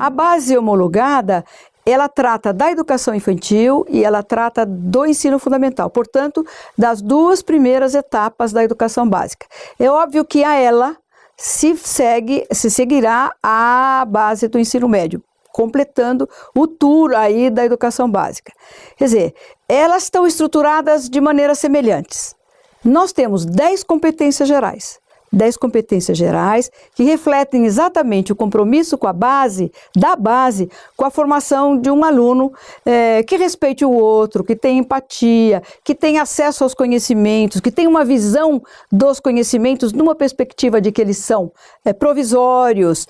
A base homologada, ela trata da educação infantil e ela trata do ensino fundamental, portanto, das duas primeiras etapas da educação básica. É óbvio que a ela se segue, se seguirá a base do ensino médio, completando o tour aí da educação básica. Quer dizer, elas estão estruturadas de maneiras semelhantes. Nós temos 10 competências gerais. 10 competências gerais que refletem exatamente o compromisso com a base, da base, com a formação de um aluno é, que respeite o outro, que tenha empatia, que tenha acesso aos conhecimentos, que tenha uma visão dos conhecimentos numa perspectiva de que eles são é, provisórios,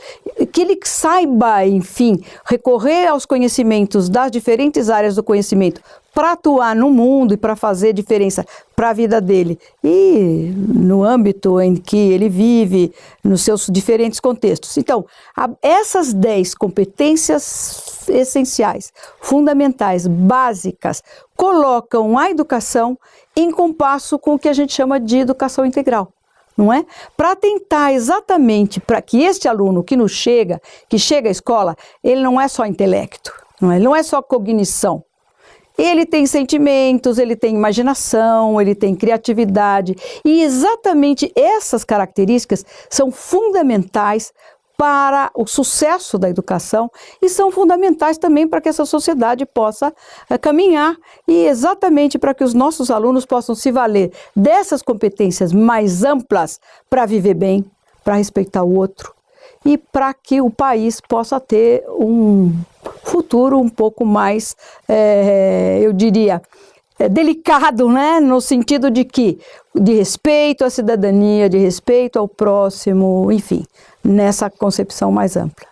que ele saiba, enfim, recorrer aos conhecimentos das diferentes áreas do conhecimento para atuar no mundo e para fazer diferença para a vida dele e no âmbito em que ele vive, nos seus diferentes contextos. Então, essas 10 competências essenciais, fundamentais, básicas, colocam a educação em compasso com o que a gente chama de educação integral não é? Para tentar exatamente para que este aluno que nos chega, que chega à escola, ele não é só intelecto, não é? Ele não é só cognição, ele tem sentimentos, ele tem imaginação, ele tem criatividade. E exatamente essas características são fundamentais para o sucesso da educação e são fundamentais também para que essa sociedade possa é, caminhar e exatamente para que os nossos alunos possam se valer dessas competências mais amplas para viver bem, para respeitar o outro e para que o país possa ter um futuro um pouco mais, é, eu diria, é, delicado, né? no sentido de que de respeito à cidadania, de respeito ao próximo, enfim, nessa concepção mais ampla.